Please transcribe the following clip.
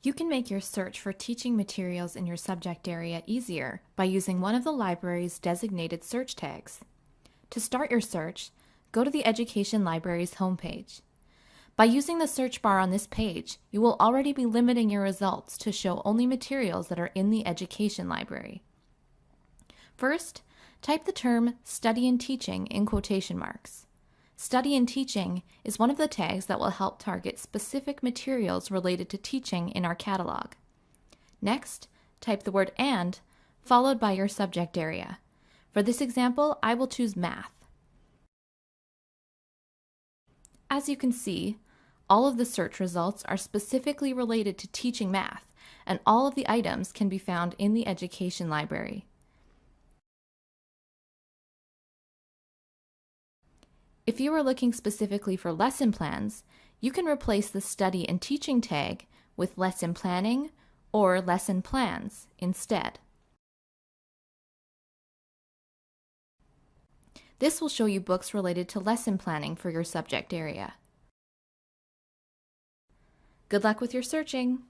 You can make your search for teaching materials in your subject area easier by using one of the library's designated search tags. To start your search, go to the Education Library's homepage. By using the search bar on this page, you will already be limiting your results to show only materials that are in the Education Library. First, type the term Study and Teaching in quotation marks. Study and Teaching is one of the tags that will help target specific materials related to teaching in our catalog. Next, type the word AND, followed by your subject area. For this example, I will choose Math. As you can see, all of the search results are specifically related to teaching math, and all of the items can be found in the Education Library. If you are looking specifically for lesson plans, you can replace the study and teaching tag with lesson planning or lesson plans instead. This will show you books related to lesson planning for your subject area. Good luck with your searching!